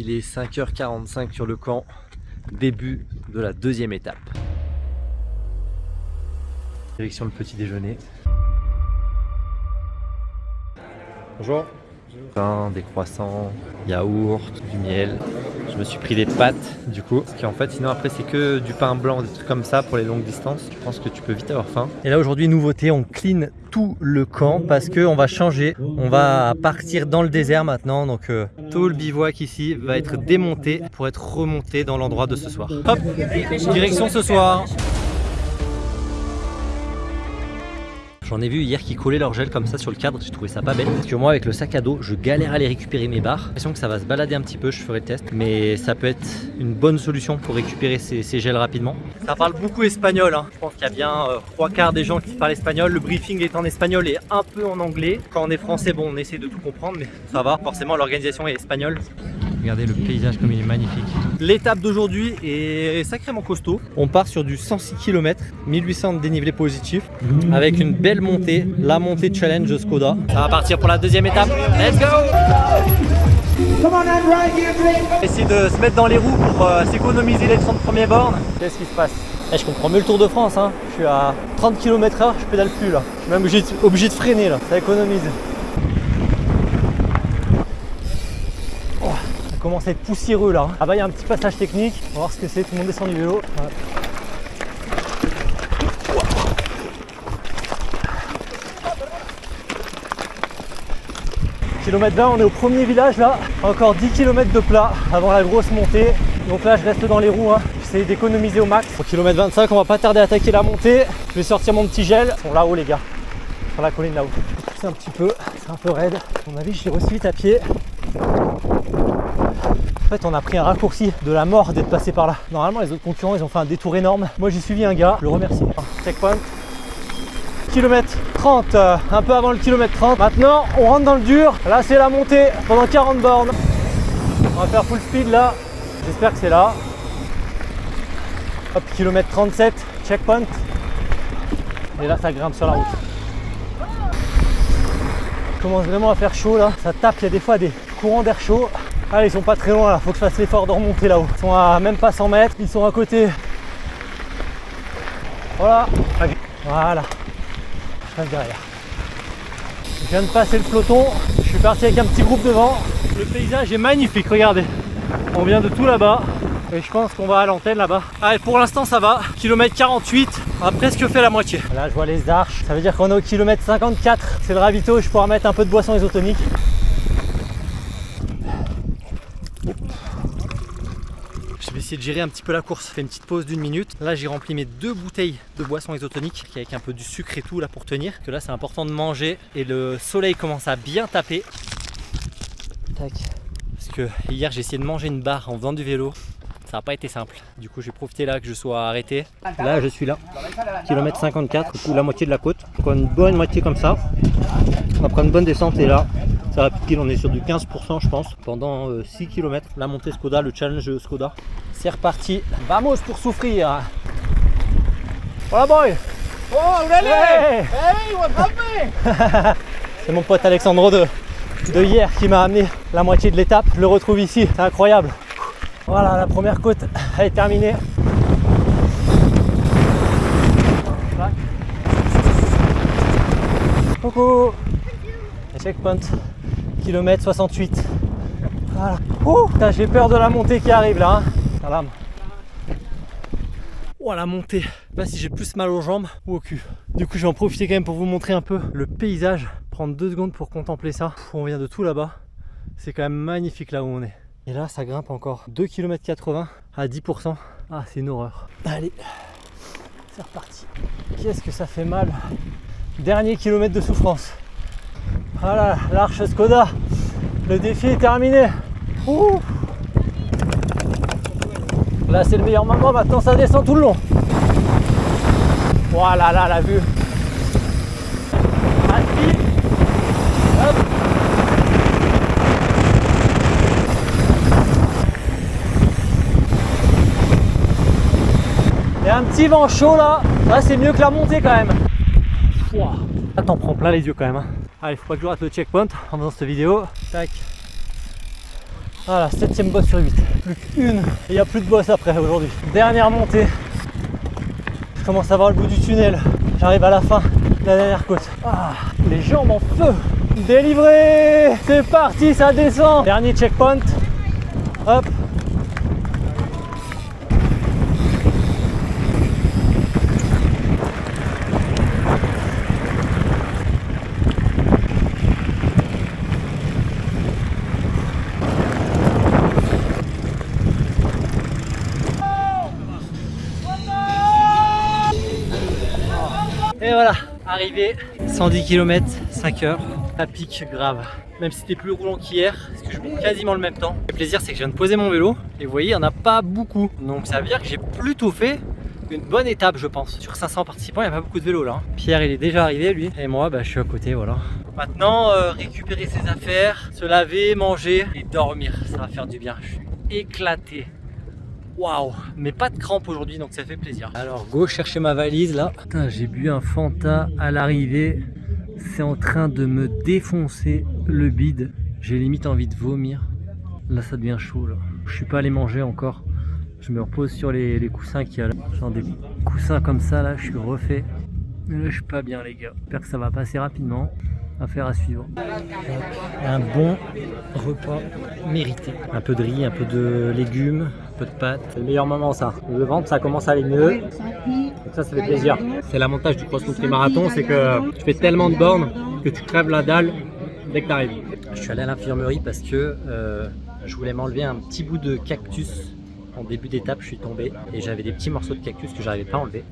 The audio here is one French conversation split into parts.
Il est 5h45 sur le camp, début de la deuxième étape. Direction le petit déjeuner. Bonjour. Pain, des croissants, yaourt, du miel. Je me suis pris des pâtes du coup. Parce qu'en fait sinon après c'est que du pain blanc, des trucs comme ça pour les longues distances. Je pense que tu peux vite avoir faim. Et là aujourd'hui nouveauté, on clean tout le camp parce qu'on va changer. On va partir dans le désert maintenant. Donc euh, tout le bivouac ici va être démonté pour être remonté dans l'endroit de ce soir. Hop, direction ce soir. J'en ai vu hier qui collaient leur gel comme ça sur le cadre, j'ai trouvé ça pas bête. Parce que moi avec le sac à dos, je galère à aller récupérer mes barres. J'ai l'impression que ça va se balader un petit peu, je ferai le test. Mais ça peut être une bonne solution pour récupérer ces, gels rapidement. Ça parle beaucoup espagnol, hein. je pense qu'il y a bien euh, trois quarts des gens qui parlent espagnol. Le briefing est en espagnol et un peu en anglais. Quand on est français, bon on essaie de tout comprendre, mais ça va, forcément l'organisation est espagnole. Regardez le paysage comme il est magnifique. L'étape d'aujourd'hui est sacrément costaud. On part sur du 106 km, 1800 de dénivelé positif, avec une belle montée, la montée challenge Skoda. Ça va partir pour la deuxième étape. Let's go Essayer de se mettre dans les roues pour euh, s'économiser les 30 premiers bornes. Qu'est-ce qui se passe? Eh, Je comprends mieux le Tour de France. Hein. Je suis à 30 km h je pédale plus là. Je suis même obligé de, obligé de freiner là. Ça économise. Commence à être poussiéreux là. Ah bah il y a un petit passage technique. On va voir ce que c'est. Tout le monde descend du vélo. Kilomètre 20, on est au premier village là. Encore 10 km de plat avant la grosse montée. Donc là, je reste dans les roues. Hein. J'essaie d'économiser au max. Au kilomètre 25, on va pas tarder à attaquer la montée. Je vais sortir mon petit gel. Ils sont là-haut, les gars. Sur la colline là-haut. C'est un petit peu, c'est un peu raide. À mon avis, je suis aussi vite à pied. En fait, on a pris un raccourci de la mort d'être passé par là. Normalement, les autres concurrents, ils ont fait un détour énorme. Moi, j'ai suivi un gars, je le remercie. Checkpoint. Kilomètre 30, euh, un peu avant le kilomètre 30. Maintenant, on rentre dans le dur. Là, c'est la montée pendant 40 bornes. On va faire full speed là. J'espère que c'est là. Hop, kilomètre 37, checkpoint. Et là, ça grimpe sur la route. Commence vraiment à faire chaud là. Ça tape, il y a des fois des courants d'air chaud. Allez, ils sont pas très loin là, faut que je fasse l'effort de remonter là-haut. Ils sont à même pas 100 mètres, ils sont à côté. Voilà, voilà. Je reste derrière. Je viens de passer le peloton, je suis parti avec un petit groupe devant. Le paysage est magnifique, regardez. On vient de tout là-bas et je pense qu'on va à l'antenne là-bas. Allez, pour l'instant ça va. Kilomètre 48, on a presque fait la moitié. Là, je vois les arches. Ça veut dire qu'on est au kilomètre 54. C'est le ravito, je pourrais mettre un peu de boisson isotonique. Je vais essayer de gérer un petit peu la course. Fais une petite pause d'une minute. Là, j'ai rempli mes deux bouteilles de boisson isotonique avec un peu du sucre et tout là pour tenir. Que là, c'est important de manger et le soleil commence à bien taper. Tac. Parce que hier, j'ai essayé de manger une barre en faisant du vélo. Ça n'a pas été simple. Du coup, j'ai profité là que je sois arrêté. Là, je suis là. Kilomètre 54, coup, la moitié de la côte. Encore une bonne moitié comme ça. Après une bonne descente et là, ça va pile, on est sur du 15% je pense. Pendant 6 euh, km, la montée Skoda, le challenge Skoda. C'est reparti. Vamos pour souffrir. Voilà boy Oh, hey Hey, what's C'est mon pote Alexandro de, de hier qui m'a amené la moitié de l'étape. Je le retrouve ici, c'est incroyable. Voilà, la première côte est terminée. Coucou Checkpoint, kilomètre 68. Voilà. Oh, j'ai peur de la montée qui arrive là. Hein. Oh la montée Là si j'ai plus mal aux jambes ou au cul. Du coup je vais en profiter quand même pour vous montrer un peu le paysage. Prendre deux secondes pour contempler ça. On vient de tout là-bas. C'est quand même magnifique là où on est. Et là ça grimpe encore 2 km 80 à 10%. Ah c'est une horreur. Allez, c'est reparti. Qu'est-ce que ça fait mal. Dernier kilomètre de souffrance. Voilà, l'arche Skoda. Le défi est terminé. Là, c'est le meilleur moment. Maintenant, ça descend tout le long. Voilà, là, la vue. Il y a un petit vent chaud là. Là, c'est mieux que la montée quand même. Là, t'en prends plein les yeux quand même. Hein. Allez, faut pas que je rate le checkpoint en faisant cette vidéo. Tac. Voilà, septième boss sur 8. Plus qu'une. Il n'y a plus de boss après aujourd'hui. Dernière montée. Je commence à voir le bout du tunnel. J'arrive à la fin de la dernière côte. Ah, les jambes en feu. Délivré C'est parti, ça descend Dernier checkpoint. Hop. Et voilà, arrivé 110 km, 5 heures, à pic grave. Même si c'était plus roulant qu'hier, parce que je monte quasiment le même temps. Le plaisir c'est que je viens de poser mon vélo, et vous voyez, il n'y en a pas beaucoup. Donc ça veut dire que j'ai plutôt fait une bonne étape je pense. Sur 500 participants, il n'y a pas beaucoup de vélos là. Pierre il est déjà arrivé lui, et moi bah, je suis à côté, voilà. Maintenant, euh, récupérer ses affaires, se laver, manger et dormir, ça va faire du bien. Je suis éclaté. Waouh Mais pas de crampes aujourd'hui donc ça fait plaisir. Alors go chercher ma valise là. Putain j'ai bu un Fanta à l'arrivée. C'est en train de me défoncer le bide. J'ai limite envie de vomir. Là ça devient chaud là. Je suis pas allé manger encore. Je me repose sur les, coussins qu'il y a là. Genre des coussins comme ça là, je suis refait. Mais là je suis pas bien les gars. J'espère que ça va passer rapidement. Affaire à suivre. Un bon repas mérité. Un peu de riz, un peu de légumes, un peu de pâtes. C'est le meilleur moment ça. Le ventre ça commence à aller mieux. Donc ça, ça fait plaisir. C'est l'avantage du cross country marathon, c'est que tu fais tellement de bornes que tu crèves la dalle dès que tu arrives. Je suis allé à l'infirmerie parce que euh, je voulais m'enlever un petit bout de cactus. En début d'étape, je suis tombé et j'avais des petits morceaux de cactus que j'arrivais pas à enlever.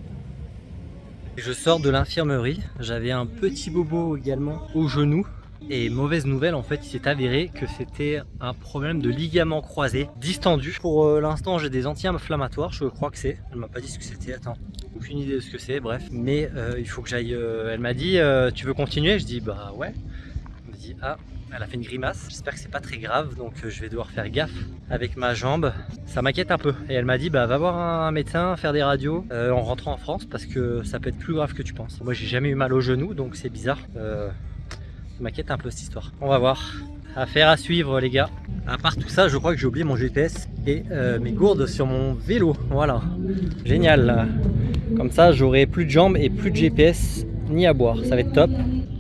Je sors de l'infirmerie, j'avais un petit bobo également au genou et mauvaise nouvelle en fait il s'est avéré que c'était un problème de ligament croisé distendu. Pour euh, l'instant j'ai des anti-inflammatoires je crois que c'est, elle m'a pas dit ce que c'était, attends, aucune idée de ce que c'est, bref. Mais euh, il faut que j'aille, euh, elle m'a dit tu veux continuer? Je dis bah ouais. Ah elle a fait une grimace, j'espère que c'est pas très grave donc je vais devoir faire gaffe avec ma jambe. Ça m'inquiète un peu et elle m'a dit bah va voir un médecin, faire des radios euh, en rentrant en France parce que ça peut être plus grave que tu penses. Moi j'ai jamais eu mal au genou donc c'est bizarre. Euh, ça m'inquiète un peu cette histoire. On va voir. Affaire à suivre les gars. À part tout ça je crois que j'ai oublié mon GPS et euh, mes gourdes sur mon vélo. Voilà. Génial. Comme ça j'aurai plus de jambes et plus de GPS ni à boire. Ça va être top.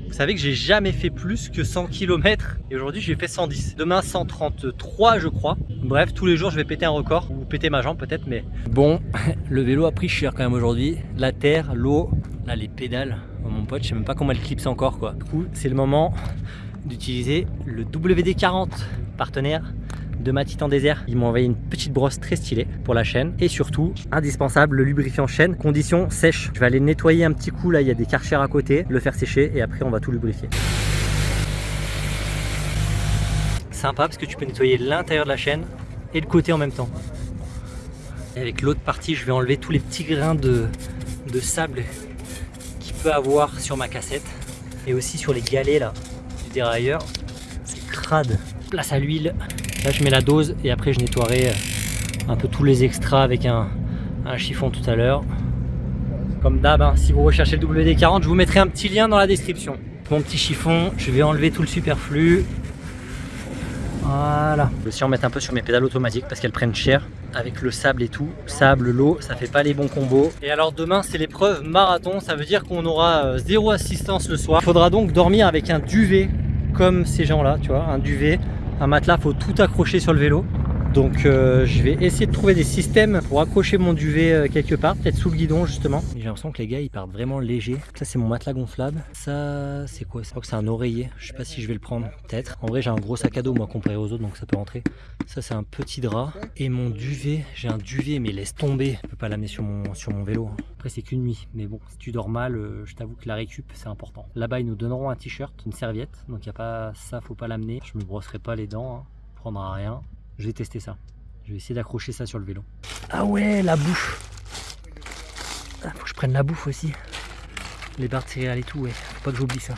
Vous savez que j'ai jamais fait plus que 100 km et aujourd'hui j'ai fait 110. Demain 133 je crois. Bref, tous les jours je vais péter un record ou péter ma jambe peut-être mais bon, le vélo a pris cher quand même aujourd'hui. La terre, l'eau, là les pédales. Oh, mon pote, je sais même pas comment elle clipse encore quoi. Du coup, c'est le moment d'utiliser le WD-40 partenaire de ma Titan Désert. Ils m'ont envoyé une petite brosse très stylée pour la chaîne. Et surtout, indispensable, le lubrifiant chaîne, condition sèche. Je vais aller nettoyer un petit coup, là il y a des karchers à côté, le faire sécher et après on va tout lubrifier. Sympa parce que tu peux nettoyer l'intérieur de la chaîne et le côté en même temps. Et avec l'autre partie, je vais enlever tous les petits grains de, de sable qu'il peut avoir sur ma cassette et aussi sur les galets là du dérailleur. C'est crade. Place à l'huile, Là, je mets la dose et après, je nettoierai euh, un peu tous les extras avec un, chiffon tout à l'heure. Comme d'hab, hein, si vous recherchez le WD-40, je vous mettrai un petit lien dans la description. Mon petit chiffon, je vais enlever tout le superflu. Voilà. Je vais aussi en mettre un peu sur mes pédales automatiques parce qu'elles prennent cher avec le sable et tout. Sable, l'eau, ça fait pas les bons combos. Et alors demain, c'est l'épreuve marathon. Ça veut dire qu'on aura euh, zéro assistance le soir. Il faudra donc dormir avec un duvet comme ces gens-là, tu vois, un duvet un matelas, faut tout accrocher sur le vélo. Donc euh, je vais essayer de trouver des systèmes pour accrocher mon duvet euh, quelque part, peut-être sous le guidon justement. J'ai l'impression que les gars ils partent vraiment légers. Ça c'est mon matelas gonflable. Ça c'est quoi? Je crois que c'est un oreiller. Je sais pas si je vais le prendre, peut-être. En vrai j'ai un gros sac à dos moi comparé aux autres donc ça peut rentrer. Ça c'est un petit drap. Et mon duvet, j'ai un duvet mais laisse tomber. Je peux pas l'amener sur mon, sur mon vélo. Hein. Après c'est qu'une nuit. Mais bon, si tu dors mal, euh, je t'avoue que la récup c'est important. Là-bas ils nous donneront un t-shirt, une serviette. Donc il a pas ça, faut pas l'amener. Je me brosserai pas les dents. Hein. Prendra rien. Je vais tester ça. Je vais essayer d'accrocher ça sur le vélo. Ah ouais, la bouffe. Ah, faut que je prenne la bouffe aussi. Les barres de céréales et tout, ouais. Faut pas que j'oublie ça.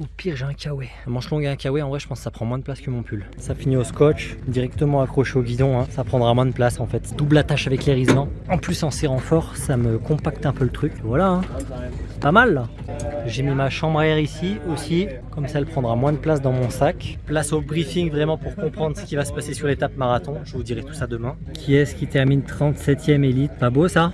Au pire, j'ai un kawaii. Un manche longue et un kawaii, en vrai, je pense que ça prend moins de place que mon pull. Ça finit au scotch, directement accroché au guidon. Hein. Ça prendra moins de place en fait. Double attache avec les En plus, en serrant fort, ça me compacte un peu le truc. Voilà. Hein. Pas mal là. J'ai mis ma chambre à air ici aussi, comme ça elle prendra moins de place dans mon sac. Place au briefing vraiment pour comprendre ce qui va se passer sur l'étape marathon. Je vous dirai tout ça demain. Qui est-ce qui termine 37ème élite? Pas beau ça?